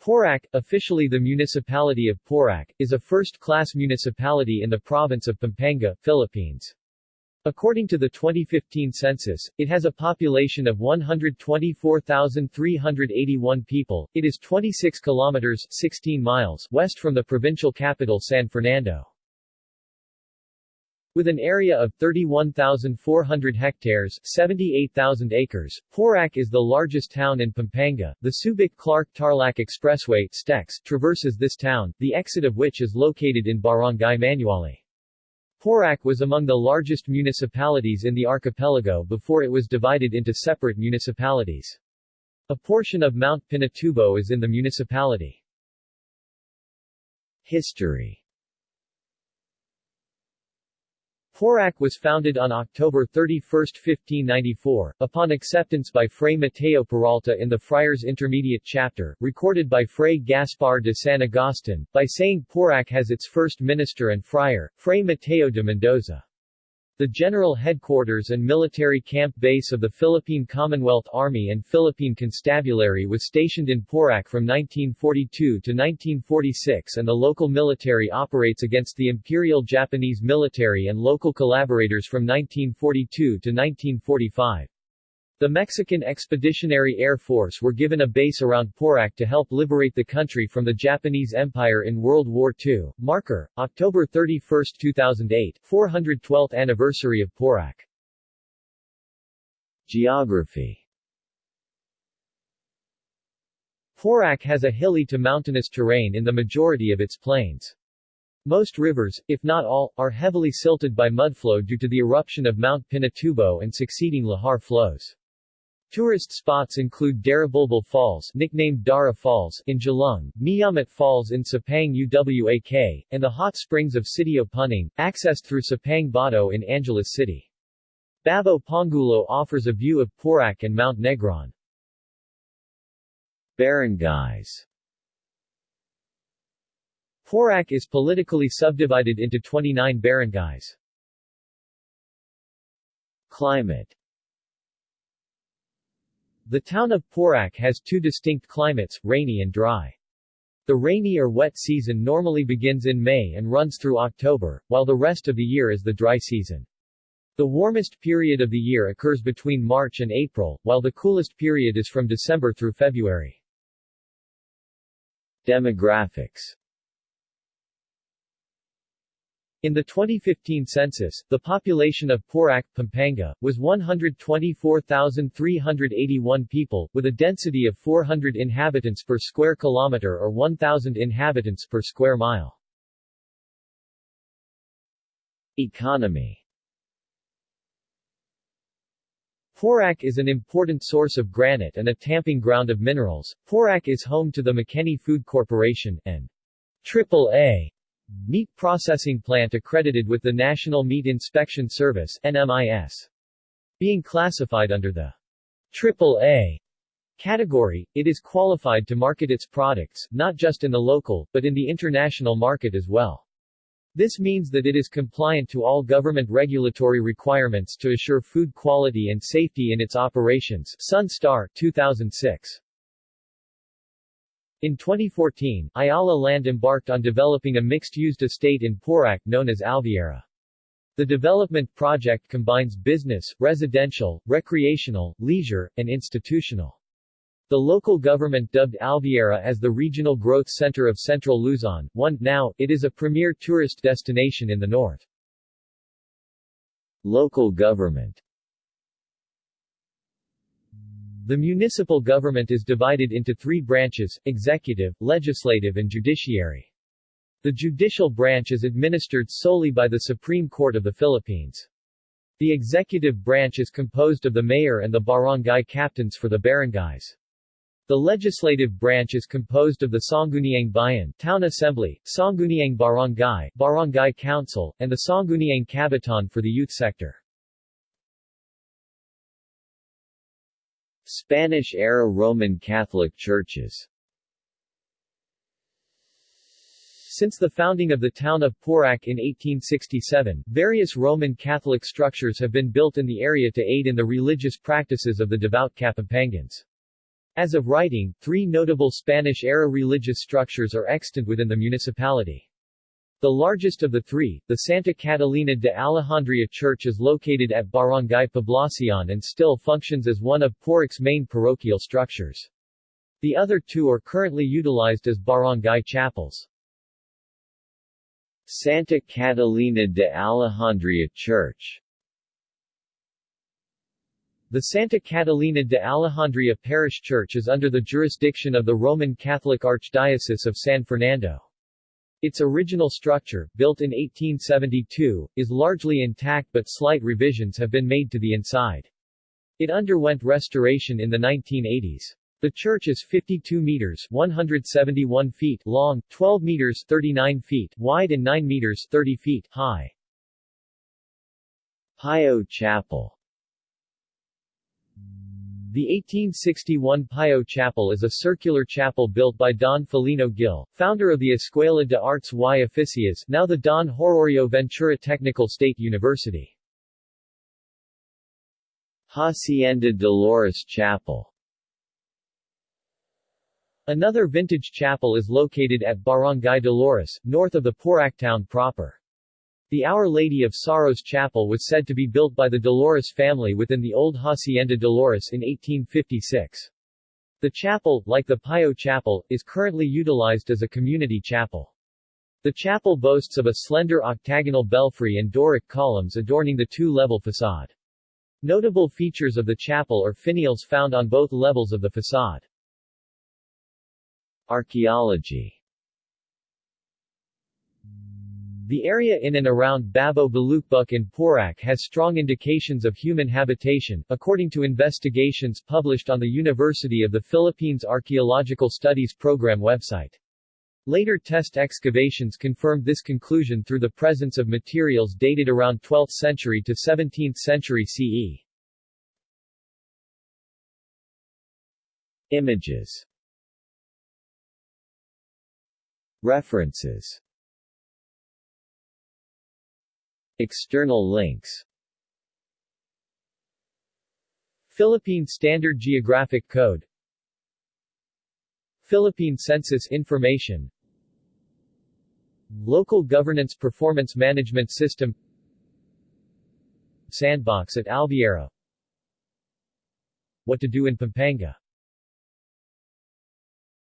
Porac, officially the municipality of Porac, is a first-class municipality in the province of Pampanga, Philippines. According to the 2015 census, it has a population of 124,381 people. It is 26 kilometers 16 miles west from the provincial capital San Fernando. With an area of 31,400 hectares 78,000 acres, Porac is the largest town in Pampanga. The Subic-Clark-Tarlac Expressway STEX, traverses this town, the exit of which is located in Barangay Manuali. Porac was among the largest municipalities in the archipelago before it was divided into separate municipalities. A portion of Mount Pinatubo is in the municipality. History Porac was founded on October 31, 1594, upon acceptance by Fray Mateo Peralta in the Friars Intermediate chapter, recorded by Fray Gaspar de San Agustin, by saying Porac has its first minister and friar, Fray Mateo de Mendoza. The general headquarters and military camp base of the Philippine Commonwealth Army and Philippine Constabulary was stationed in Porac from 1942 to 1946 and the local military operates against the Imperial Japanese military and local collaborators from 1942 to 1945. The Mexican Expeditionary Air Force were given a base around Porac to help liberate the country from the Japanese Empire in World War II. Marker, October 31, 2008, 412th anniversary of Porac. Geography Porac has a hilly to mountainous terrain in the majority of its plains. Most rivers, if not all, are heavily silted by mudflow due to the eruption of Mount Pinatubo and succeeding lahar flows. Tourist spots include Darabulbul Falls nicknamed Dara Falls in Jalung, Miyamit Falls in Sapang Uwak, and the hot springs of Sitio Puning, accessed through Sapang Bato in Angeles City. Babo Pongulo offers a view of Porac and Mount Negron. Barangays Porac is politically subdivided into 29 barangays. Climate the town of Porac has two distinct climates, rainy and dry. The rainy or wet season normally begins in May and runs through October, while the rest of the year is the dry season. The warmest period of the year occurs between March and April, while the coolest period is from December through February. Demographics in the 2015 census, the population of Porac, Pampanga, was 124,381 people, with a density of 400 inhabitants per square kilometer or 1,000 inhabitants per square mile. Economy Porac is an important source of granite and a tamping ground of minerals. Porac is home to the Mekeni Food Corporation, and AAA Meat processing plant accredited with the National Meat Inspection Service NMIS. Being classified under the AAA category, it is qualified to market its products, not just in the local, but in the international market as well. This means that it is compliant to all government regulatory requirements to assure food quality and safety in its operations Sun Star 2006. In 2014, Ayala Land embarked on developing a mixed-used estate in Porac known as Alviera. The development project combines business, residential, recreational, leisure, and institutional. The local government dubbed Alviera as the regional growth center of central Luzon. One, now, it is a premier tourist destination in the north. Local government the municipal government is divided into three branches, executive, legislative and judiciary. The judicial branch is administered solely by the Supreme Court of the Philippines. The executive branch is composed of the mayor and the barangay captains for the barangays. The legislative branch is composed of the Sangguniang Bayan Town Assembly, Sangguniang Barangay Barangay Council, and the Sangguniang Kabataan for the youth sector. Spanish-era Roman Catholic churches Since the founding of the town of Porac in 1867, various Roman Catholic structures have been built in the area to aid in the religious practices of the devout Kapampangans. As of writing, three notable Spanish-era religious structures are extant within the municipality. The largest of the three, the Santa Catalina de Alejandría Church is located at Barangay Poblacion and still functions as one of Porac's main parochial structures. The other two are currently utilized as barangay chapels. Santa Catalina de Alejandría Church The Santa Catalina de Alejandría Parish Church is under the jurisdiction of the Roman Catholic Archdiocese of San Fernando. Its original structure, built in 1872, is largely intact but slight revisions have been made to the inside. It underwent restoration in the 1980s. The church is 52 meters 171 feet long, 12 meters 39 feet wide and 9 meters 30 feet high. Pio Chapel the 1861 Pio Chapel is a circular chapel built by Don Felino Gil, founder of the Escuela de Artes y Oficios now the Don Honorio Ventura Technical State University. Hacienda Dolores Chapel Another vintage chapel is located at Barangay Dolores, north of the Porac town proper. The Our Lady of Sorrows Chapel was said to be built by the Dolores family within the old Hacienda Dolores in 1856. The chapel, like the Pio Chapel, is currently utilized as a community chapel. The chapel boasts of a slender octagonal belfry and Doric columns adorning the two-level facade. Notable features of the chapel are finials found on both levels of the facade. Archaeology The area in and around Babo Balukbuk and Porac has strong indications of human habitation, according to investigations published on the University of the Philippines Archaeological Studies Program website. Later test excavations confirmed this conclusion through the presence of materials dated around 12th century to 17th century CE. Images References External links. Philippine Standard Geographic Code. Philippine Census Information. Local Governance Performance Management System. Sandbox at Alviera. What to do in Pampanga